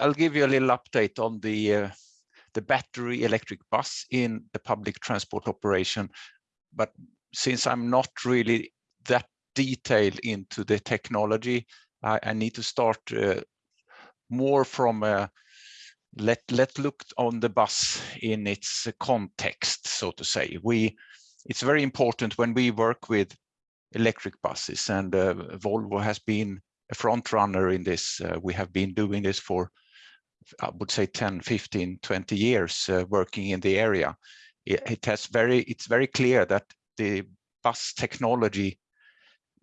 I'll give you a little update on the uh, the battery electric bus in the public transport operation. But since I'm not really that detailed into the technology, I, I need to start uh, more from a let let look on the bus in its context, so to say. We it's very important when we work with electric buses, and uh, Volvo has been a front runner in this. Uh, we have been doing this for, I would say, 10, 15, 20 years, uh, working in the area. It, it, has very, it's very clear that the bus technology,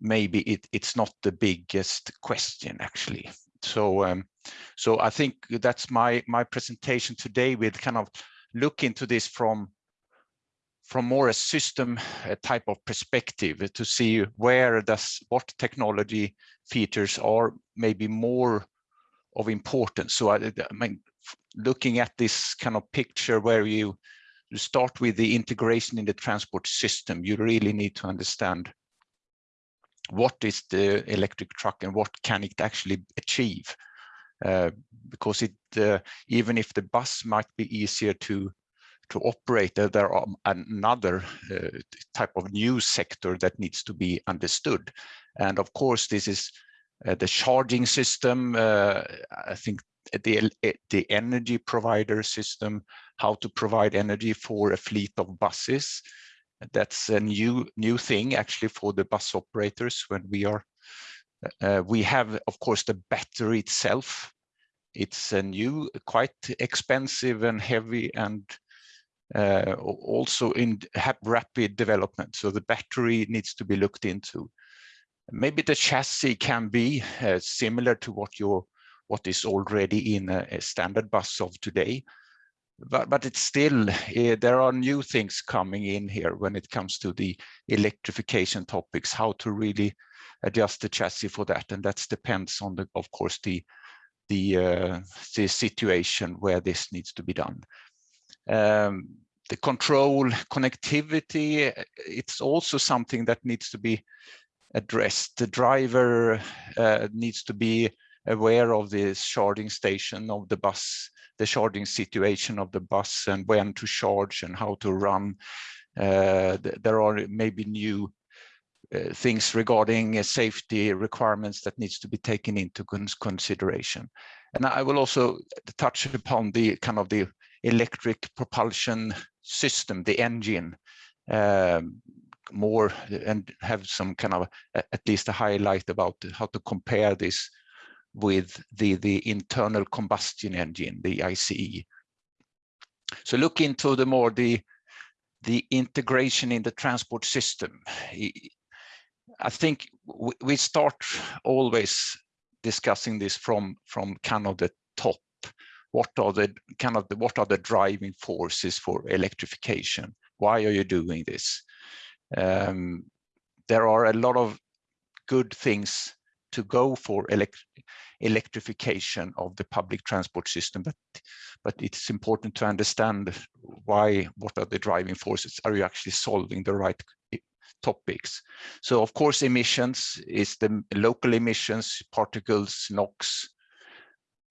maybe it, it's not the biggest question actually. So, um, so I think that's my my presentation today with kind of look into this from from more a system type of perspective to see where does what technology features are maybe more of importance. So I, I mean, looking at this kind of picture where you, you start with the integration in the transport system, you really need to understand what is the electric truck and what can it actually achieve. Uh, because it uh, even if the bus might be easier to to operate, there are another uh, type of new sector that needs to be understood. And of course, this is uh, the charging system. Uh, I think the the energy provider system, how to provide energy for a fleet of buses. That's a new new thing actually for the bus operators when we are. Uh, we have, of course, the battery itself. It's a new, quite expensive and heavy and uh, also in rapid development. So the battery needs to be looked into. Maybe the chassis can be uh, similar to what your what is already in a, a, standard bus of today, but but it's still uh, there are new things coming in here when it comes to the electrification topics. How to really adjust the chassis for that, and that depends on the of course the the uh, the situation where this needs to be done. Um, the control connectivity, it's also something that needs to be addressed. The driver uh, needs to be aware of the charging station of the bus, the charging situation of the bus and when to charge and how to run. Uh, there are maybe new uh, things regarding uh, safety requirements that needs to be taken into consideration. And I will also touch upon the kind of the electric propulsion system, the engine, um, more and have some kind of at least a highlight about how to compare this with the the internal combustion engine the ICE so look into the more the the integration in the transport system. I think we start always discussing this from from kind of the top. What are the kind of the, what are the driving forces for electrification? Why are you doing this um, there are a lot of good things to go for elect electrification of the public transport system, but but it's important to understand why, what are the driving forces? Are you actually solving the right topics? So of course, emissions is the local emissions, particles, NOx,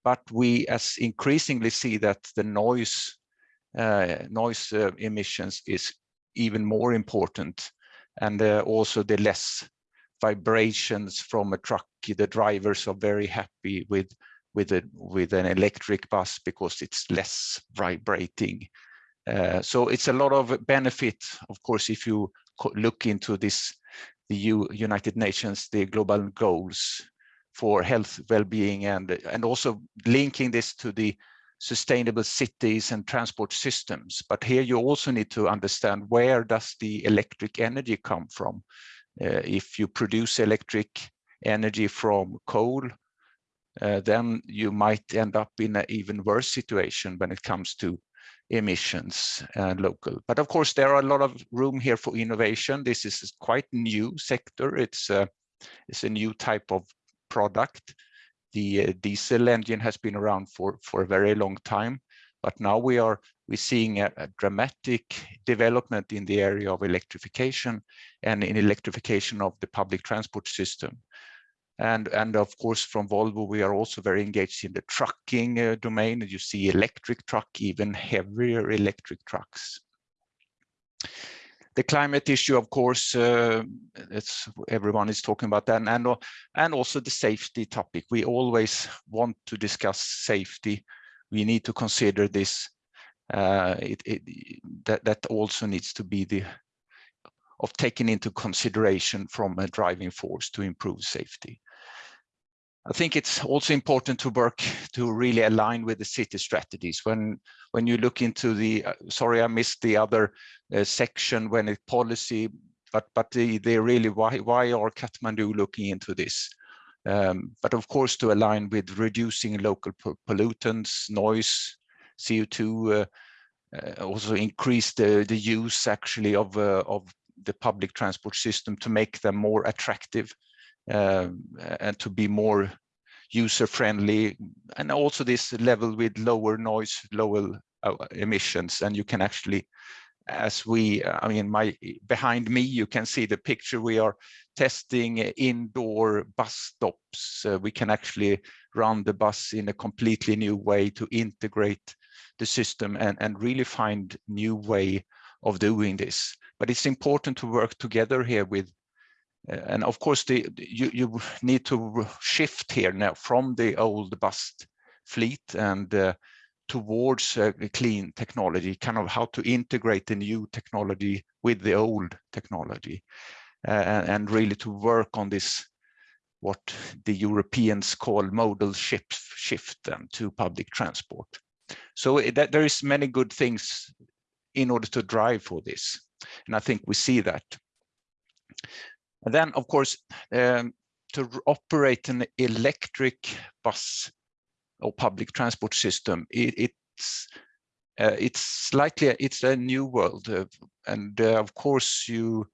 but we as increasingly see that the noise uh, noise uh, emissions is even more important and uh, also the less vibrations from a truck the drivers are very happy with with a with an electric bus because it's less vibrating. Uh, so it's a lot of benefit of course if you look into this the U united nations the global goals for health well-being and and also linking this to the sustainable cities and transport systems. But here you also need to understand where does the electric energy come from? Uh, if you produce electric energy from coal, uh, then you might end up in an even worse situation when it comes to emissions and local. But of course, there are a lot of room here for innovation. This is quite new sector. It's a, it's a new type of product the uh, diesel engine has been around for for a very long time but now we are we're seeing a, a, dramatic development in the area of electrification and in electrification of the public transport system And, and of course, from Volvo, we are also very engaged in the trucking uh, domain. You see electric truck, even heavier electric trucks. The climate issue, of course, uh, everyone is talking about that, and and also the safety topic. We always want to discuss safety. We need to consider this. Uh, it, it, that that also needs to be the of taken into consideration from a driving force to improve safety. I think it's also important to work to really align with the city strategies. When when you look into the, uh, sorry, I missed the other uh, section when it policy, but but they they really why why are Kathmandu looking into this? Um, but of course to align with reducing local pollutants, noise, CO2, uh, uh, also increase the the use actually of uh, of the public transport system to make them more attractive and to be more user friendly and also this level with lower noise lower uh, emissions. And you can actually as we i mean my behind me you can see the picture. We are testing indoor bus stops. Uh, we can actually run the bus in a completely new way to integrate the system and and really find new way of doing this. But it's important to work together here with and of course, the, you, you need to shift here now from the old bus fleet and uh, towards uh, clean technology, kind of how to integrate the new technology with the old technology, uh, and, really to work on this, what the Europeans call modal shift, shift them to public transport. So that there is many good things in order to drive for this. And I think we see that. And then, of course, um, to operate an electric bus or public transport system, it, it's uh, it's slightly it's a new world, uh, and uh, of course you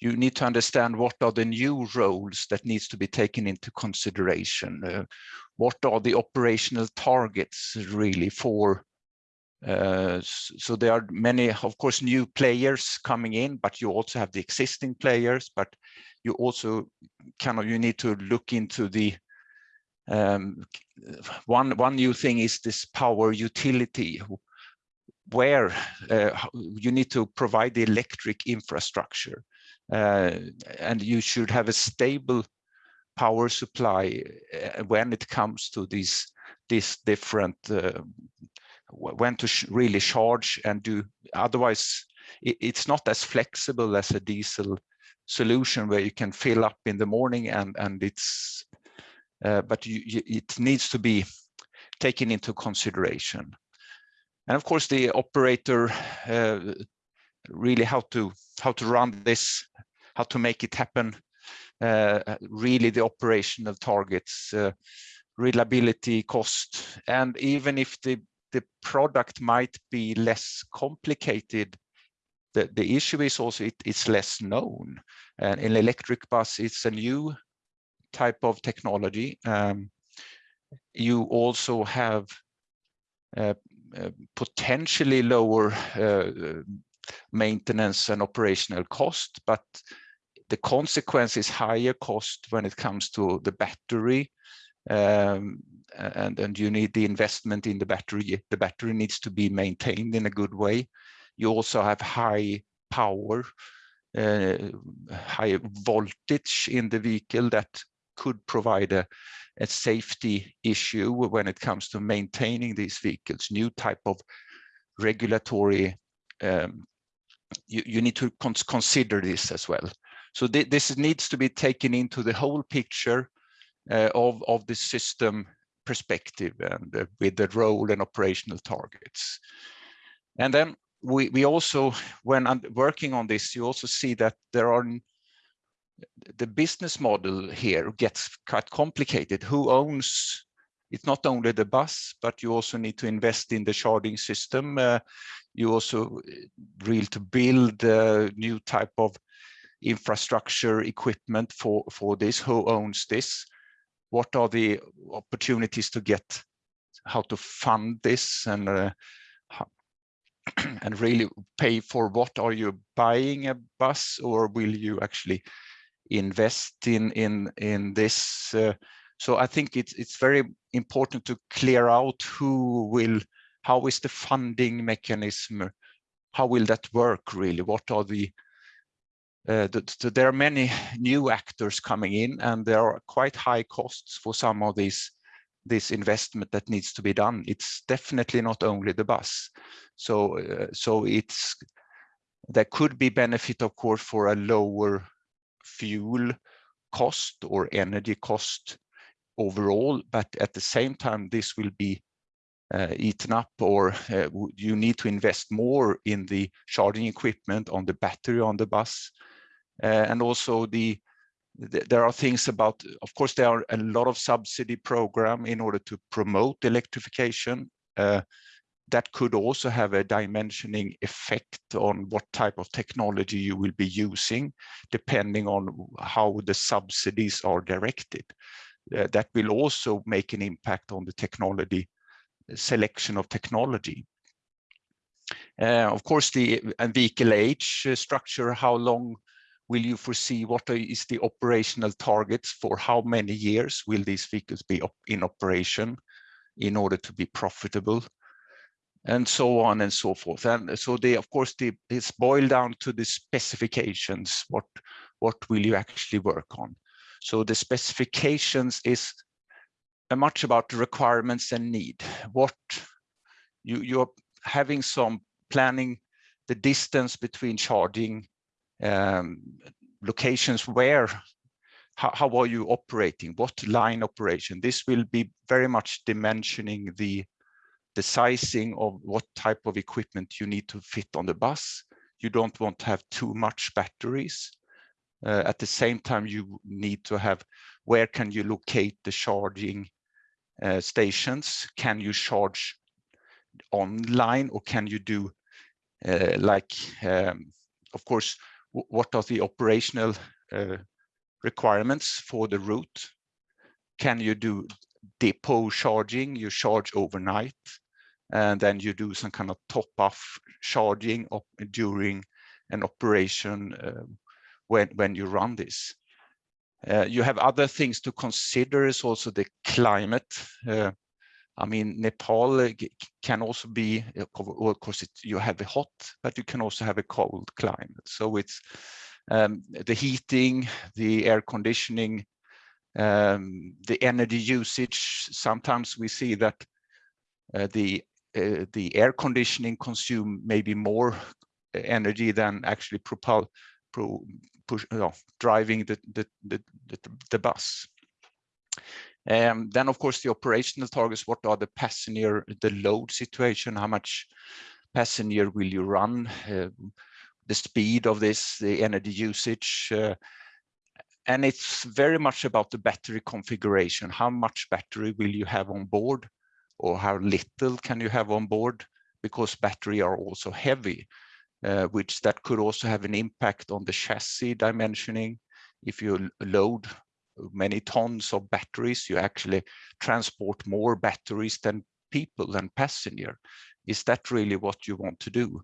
you need to understand what are the new roles that needs to be taken into consideration. Uh, what are the operational targets really for uh, so there are many, of course, new players coming in, but you also have the existing players, but you also kind of, you need to look into the, um, one, one new thing is this power utility, where uh, you need to provide the electric infrastructure. Uh, and you should have a stable power supply uh, when it comes to these, these different uh, when to really charge and do otherwise it, it's not as flexible as a diesel solution where you can fill up in the morning and and it's uh, but you, you, it needs to be taken into consideration. And of course the operator uh, really how to how to run this how to make it happen uh, really the operational targets uh, reliability cost and even if the the product might be less complicated, the, the issue is also it, it's less known. And in electric bus, it's a new type of technology. Um, you also have uh, uh, potentially lower uh, maintenance and operational cost, but the consequence is higher cost when it comes to the battery um, and, and you need the investment in the battery. The battery needs to be maintained in a good way. You also have high power, uh, high voltage in the vehicle that could provide a, a safety issue when it comes to maintaining these vehicles. New type of regulatory, um, you, you need to cons consider this as well. So th this needs to be taken into the whole picture uh, of, of the system perspective and uh, with the role and operational targets. And then we, we also, when I'm working on this, you also see that there are the business model here gets quite complicated. Who owns it's not only the bus, but you also need to invest in the charging system. Uh, you also really to build a new type of infrastructure equipment for, for this, who owns this what are the opportunities to get how to fund this and uh, and really pay for what are you buying a bus or will you actually invest in in in this. Uh, so I think it's it's very important to clear out who will, how is the funding mechanism, how will that work really? What are the uh, the, the, there are many new actors coming in and there are quite high costs for some of these this investment that needs to be done. It's definitely not only the bus. So, uh, so it's there could be benefit, of course, for a lower fuel cost or energy cost overall, but at the same time, this will be uh, eaten up or uh, you need to invest more in the charging equipment on the battery on the bus. Uh, and also the there are things about, of course, there are a lot of subsidy program in order to promote electrification. Uh, that could also have a dimensioning effect on what type of technology you will be using, depending on how the subsidies are directed. Uh, that will also make an impact on the technology selection of technology. Uh, of course, the vehicle age uh, structure, how long will you foresee what is the operational targets for how many years will these vehicles be op in operation in order to be profitable? And so on and so forth. And so they of course they, it's boiled down to the specifications what what will you actually work on? So the specifications is much about the requirements and need. What you you're having some planning the distance between charging um, locations where how, how are you operating? What line operation? This will be very much dimensioning the the sizing of what type of equipment you need to fit on the bus. You don't want to have too much batteries. Uh, at the same time you need to have where can you locate the charging uh, stations? Can you charge online or can you do uh, like um, of course what are the operational uh, requirements for the route? Can you do depot charging? You charge overnight, and then you do some kind of top-off charging op during an operation uh, when when you run this. Uh, you have other things to consider is also the climate. Uh, I mean, Nepal uh, can also be, uh, of course, it, you have a hot, but you can also have a cold climate. So it's um, the heating, the air conditioning, um, the energy usage. Sometimes we see that uh, the uh, the air conditioning consume maybe more energy than actually propel, pro, push, driving the, the, the, the, the bus. Um, then, of course, the operational targets, what are the passenger, the load situation, how much passenger will you run, uh, the speed of this, the energy usage. Uh, and it's very much about the battery configuration. How much battery will you have on board or how little can you have on board? Because battery are also heavy, uh, which that could also have an impact on the chassis dimensioning. If you load many tons of batteries, you actually transport more batteries than people than passenger. Is that really what you want to do?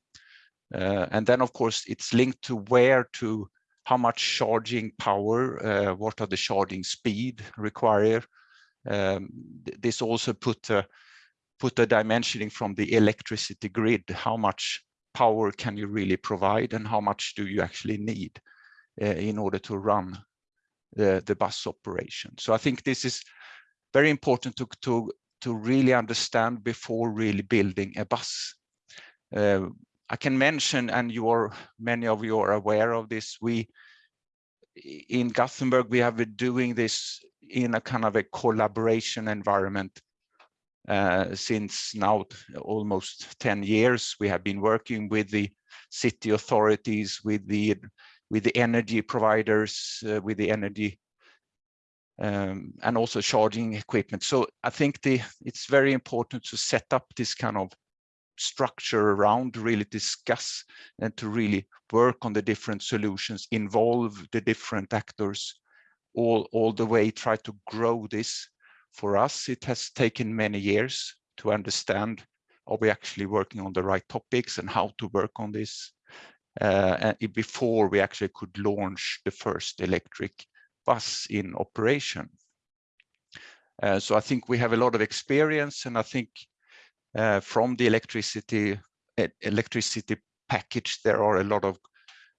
Uh, and then, of course, it's linked to where to, how much charging power, uh, what are the charging speed required. Um, this also put a, put a dimensioning from the electricity grid, how much power can you really provide and how much do you actually need uh, in order to run the, the bus operation. So I think this is very important to, to, to really understand before really building a bus. Uh, I can mention, and you are many of you are aware of this, we in Gothenburg, we have been doing this in a kind of a collaboration environment uh, since now almost 10 years. We have been working with the city authorities, with the with the energy providers, uh, with the energy um, and also charging equipment. So I think the, it's very important to set up this kind of structure around really discuss and to really work on the different solutions, involve the different actors all, all the way, try to grow this. For us, it has taken many years to understand, are we actually working on the right topics and how to work on this? Uh, before we actually could launch the first electric bus in operation. Uh, so I think we have a lot of experience and I think uh, from the electricity electricity package there are a lot of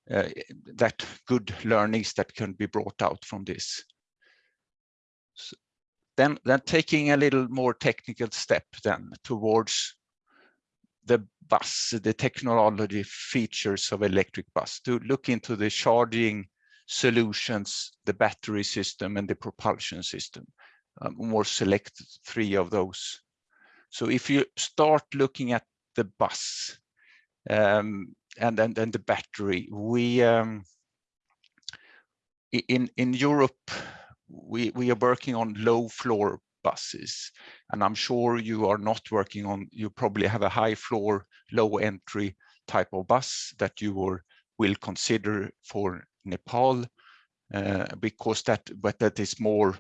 uh, that good learnings that can be brought out from this. So then, then taking a little more technical step then towards the bus, the technology features of electric bus, to look into the charging solutions, the battery system and the propulsion system. Um, more select three of those. So if you start looking at the bus um, and then the battery, we um, in in Europe we we are working on low floor buses and i'm sure you are not working on you probably have a high floor low entry type of bus that you will, will consider for nepal uh, because that but that is more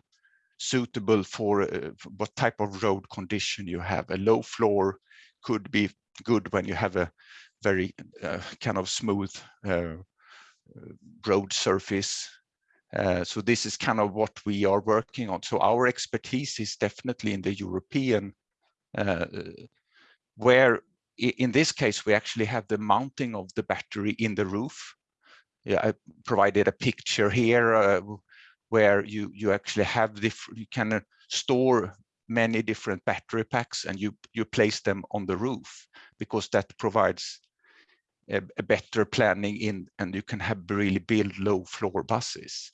suitable for uh, what type of road condition you have. A low floor could be good when you have a very uh, kind of smooth uh, road surface uh, so this is kind of what we are working on. So our expertise is definitely in the European, uh, where in this case, we actually have the mounting of the battery in the roof. Yeah, I provided a picture here uh, where you, you actually have different, you can uh, store many different battery packs and you, you place them on the roof because that provides a, a, better planning in and you can have really build low floor buses.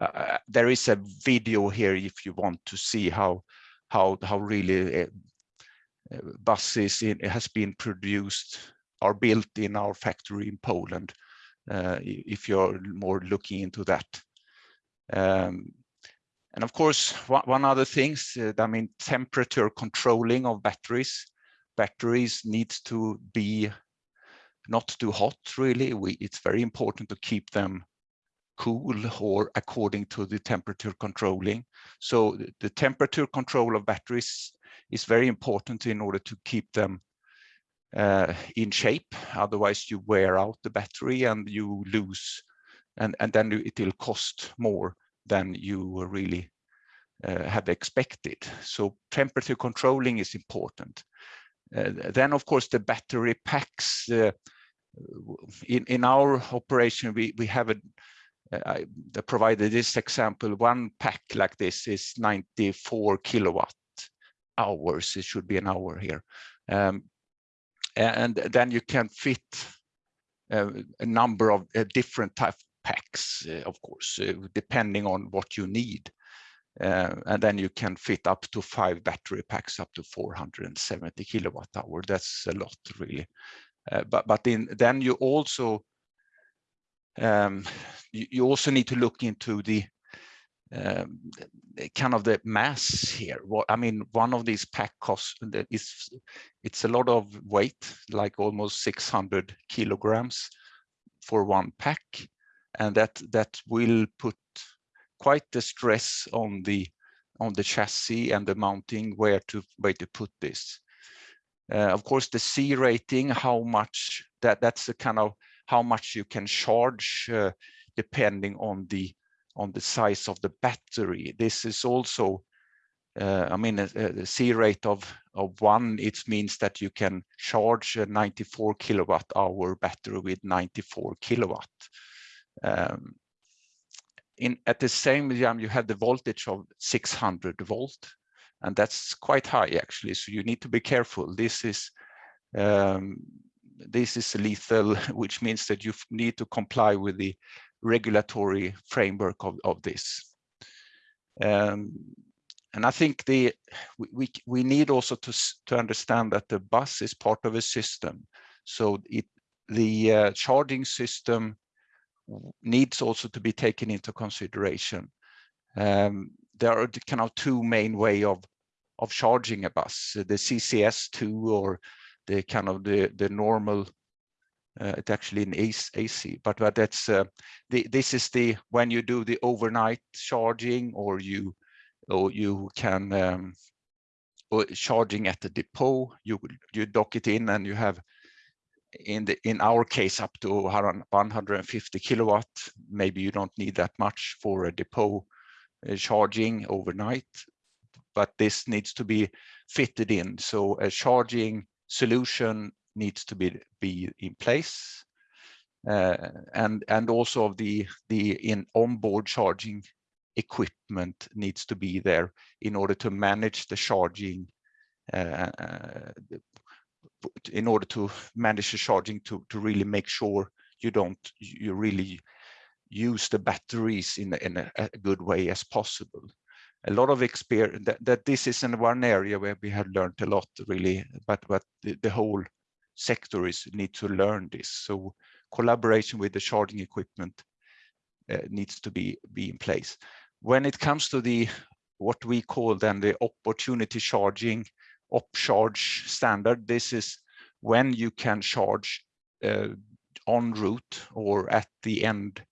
Uh, there is a video here if you want to see how how how really uh, uh, buses in, has been produced are built in our factory in Poland uh, if you're more looking into that. Um, and of course one, one other things uh, I mean temperature controlling of batteries batteries needs to be not too hot really. We it's very important to keep them cool or according to the temperature controlling. So the temperature control of batteries is very important in order to keep them uh, in shape. Otherwise you wear out the battery and you lose and, and then it will cost more than you really uh, have expected. So temperature controlling is important. Uh, then of course the battery packs uh, in in our operation we we have a I provided this example, one pack like this is 94 kilowatt hours. It should be an hour here. Um, and then you can fit uh, a number of uh, different type packs, uh, of course, uh, depending on what you need. Uh, and then you can fit up to five battery packs up to 470 kilowatt hour. That's a lot, really. Uh, but but in, then you also um, you, you, also need to look into the um, kind of the mass here. What I mean, one of these pack costs is it's a lot of weight, like almost 600 kilograms for one pack, and that that will put quite the stress on the on the chassis and the mounting where to where to put this. Uh, of course, the C rating, how much that that's the kind of how much you can charge uh, depending on the on the size of the battery. This is also, uh, I mean, a, a C rate of, of one, it means that you can charge a 94 kilowatt hour battery with 94 kilowatt. Um, in At the same time, you have the voltage of 600 volt, and that's quite high actually, so you need to be careful. This is um, this is lethal, which means that you need to comply with the regulatory framework of, of this. Um, and I think the we, we need also to, to understand that the bus is part of a system. So it the uh, charging system needs also to be taken into consideration. Um, there are kind of two main way of of charging a bus, the CCS2 or the kind of the the normal uh, it's actually in AC, but but that's uh, the this is the when you do the overnight charging or you or you can um, or charging at the depot you you dock it in and you have in the in our case up to 150 kilowatt. Maybe you don't need that much for a depot uh, charging overnight but this needs to be fitted in. So a charging solution needs to be be in place uh, and and also the the in onboard charging equipment needs to be there in order to manage the charging uh, uh in order to manage the charging to, to really make sure you don't, you really use the batteries in, in a, a good way as possible. A lot of experience that, that this is in one area where we have learned a lot really, but, but the, the whole sector is need to learn this. So collaboration with the charging equipment uh, needs to be, be in place. When it comes to the what we call then the opportunity charging OppCharge standard. This is when you can charge uh, en route or at the end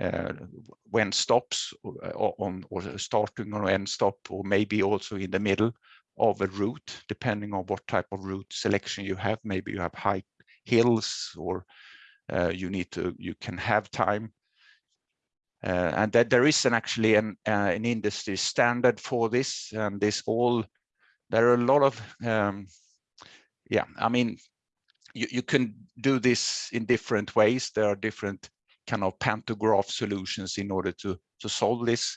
uh, when stops uh, or, on or starting or end stop or maybe also in the middle of a route depending on what type of route selection you have. Maybe you have high hills or uh, you need to you can have time. Uh, and that there is an actually an an industry standard for this and this all there are a lot of um, yeah i mean you, you can do this in different ways. There are different kind of pantograph solutions in order to to solve this.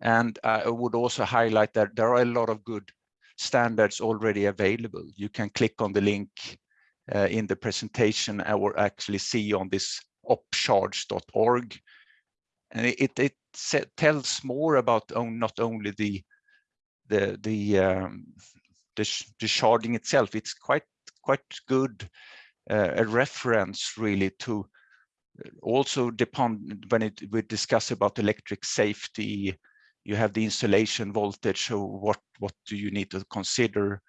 And i would also highlight that there are a lot of good standards already available. You can click on the link uh, in the presentation or actually see on this oppcharge.org and it, it, tells more about not only the the the um, the, the charging itself. It's quite quite good uh, a reference really to uh, also depend when it we discuss about electric safety. You have the insulation voltage. So what what do you need to consider?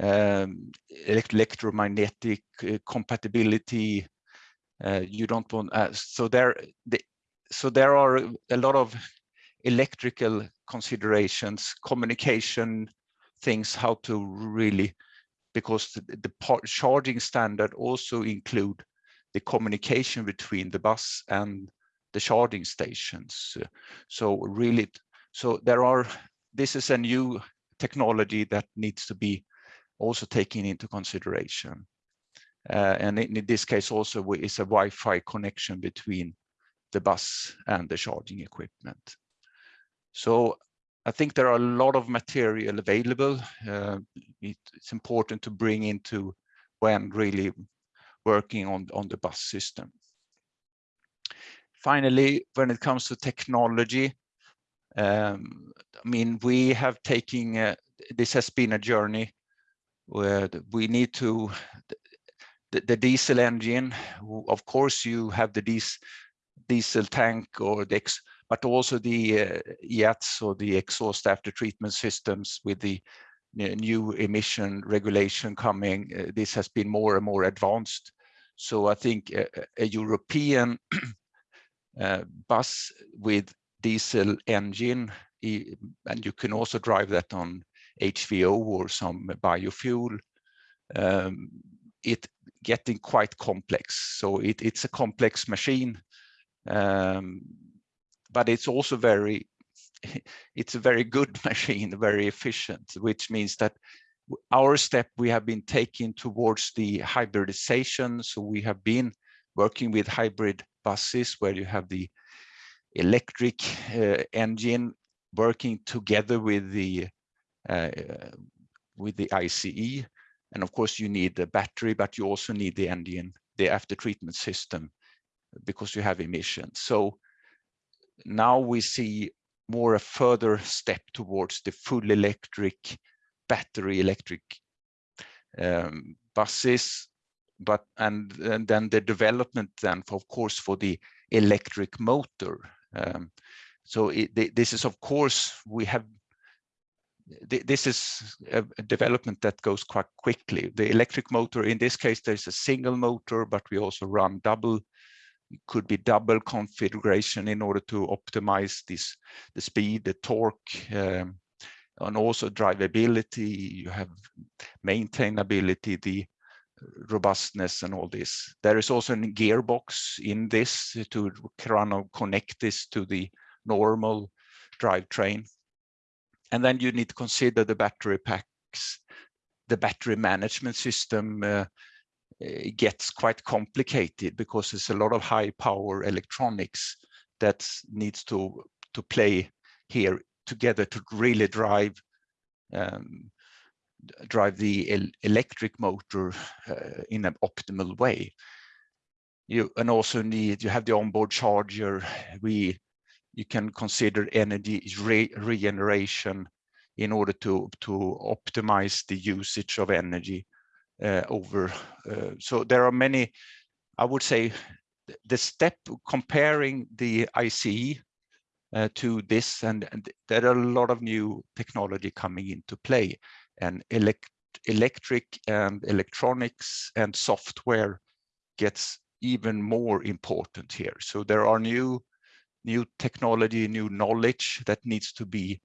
Um, electromagnetic uh, compatibility. Uh, you don't want uh, so there. The, so there are a lot of electrical considerations, communication things, how to really, because the, the charging standard also include the communication between the bus and the charging stations. So really, so there are, this is a new technology that needs to be also taken into consideration. Uh, and in, in, this case also is a Wi-Fi connection between the bus and the charging equipment. So I think there are a lot of material available. Uh, it, it's important to bring into when really working on, on the bus system. Finally, when it comes to technology, um, I mean, we have taken, uh, this has been a journey where we need to, the, the diesel engine, of course you have the diesel, diesel tank or the but also the uh, EATS or the exhaust after treatment systems with the new emission regulation coming. Uh, this has been more and more advanced. So I think a, a European uh, bus with diesel engine, and you can also drive that on HVO or some biofuel, um, it getting quite complex. So it, it's a complex machine. Um, but it's also very it's a very good machine very efficient which means that our step we have been taking towards the hybridization. So we have been working with hybrid buses where you have the electric uh, engine working together with the uh, with the ICE and of course you need the battery but you also need the engine the after treatment system because you have emissions. So now we see more a further step towards the full electric battery electric um, buses but and, and then the development then for, of course for the electric motor um, so it, this is of course we have this is a development that goes quite quickly. The electric motor in this case there's a single motor but we also run double could be double configuration in order to optimize this the speed the torque um, and also drivability you have maintainability the robustness and all this. There is also a gearbox in this to kind of connect this to the normal drivetrain. And then you need to consider the battery packs, the battery management system uh, gets quite complicated because there's a lot of high power electronics that needs to to play here together to really drive um, drive the el electric motor uh, in an optimal way. You and also need you have the onboard charger. We you can consider energy re regeneration in order to to optimize the usage of energy uh, over. Uh, so there are many. I would say the step comparing the ICE uh, to this, and, and, there are a lot of new technology coming into play, and elect electric and electronics and software gets even more important here. So there are new new technology, new knowledge that needs to be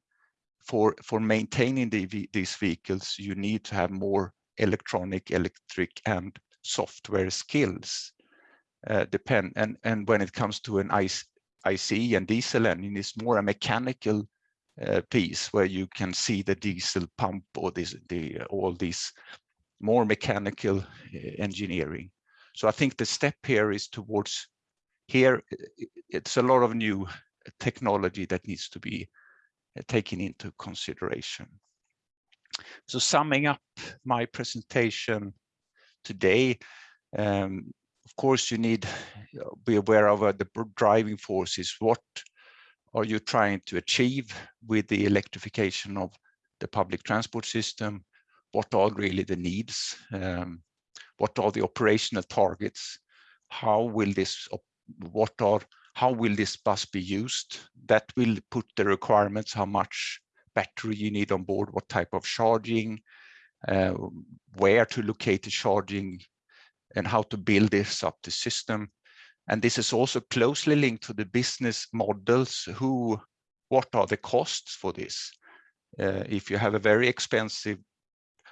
for for maintaining the, these vehicles. You need to have more electronic, electric, and software skills. Uh, depend and and when it comes to an ICE, ICE and diesel engine, it's more a mechanical uh, piece where you can see the diesel pump or this the all these more mechanical uh, engineering. So I think the step here is towards here. It's a lot of new technology that needs to be uh, taken into consideration. So summing up my presentation today, um, of course, you need to be aware of uh, the driving forces. What are you trying to achieve with the electrification of the public transport system? What are really the needs? Um, what are the operational targets? How will this, what are, how will this bus be used? That will put the requirements, how much battery you need on board, what type of charging, uh, where to locate the charging, and how to build this up the system. And this is also closely linked to the business models. Who, what are the costs for this? Uh, if you have a very expensive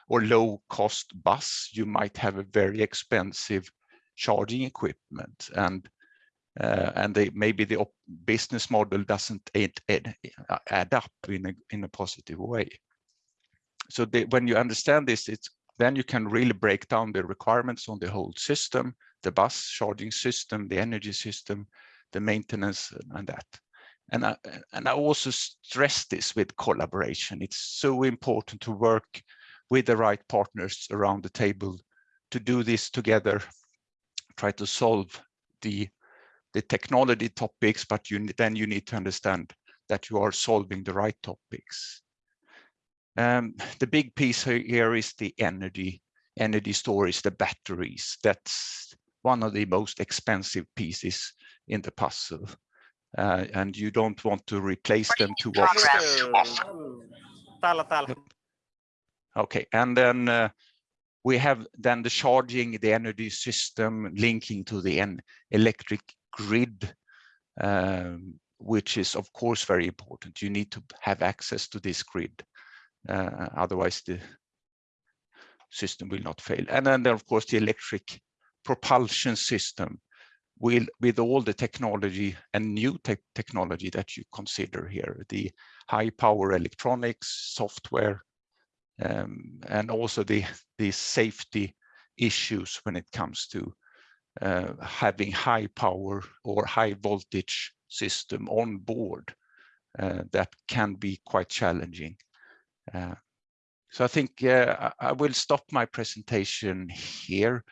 or low cost bus, you might have a very expensive charging equipment and uh, and they, maybe the business model doesn't add, add, add, up in a, in a positive way. So they, when you understand this, it's then you can really break down the requirements on the whole system the bus charging system, the energy system, the maintenance and that. And I, and I also stress this with collaboration. It's so important to work with the right partners around the table to do this together, try to solve the, the technology topics, but you, then you need to understand that you are solving the right topics. Um, the big piece here is the energy, energy storage, the batteries. That's one of the most expensive pieces in the puzzle. Uh, and you don't want to replace them too often. Okay, and then uh, we have then the charging, the energy system linking to the electric grid, um, which is of course very important. You need to have access to this grid, otherwise the system will not fail. And then, then of course the electric propulsion system will, with all the technology and new te technology that you consider here, the high power electronics, software, um, and also the, the safety issues when it comes to uh, having high power or high voltage system on board uh, that can be quite challenging. Uh, so I think I will stop my presentation here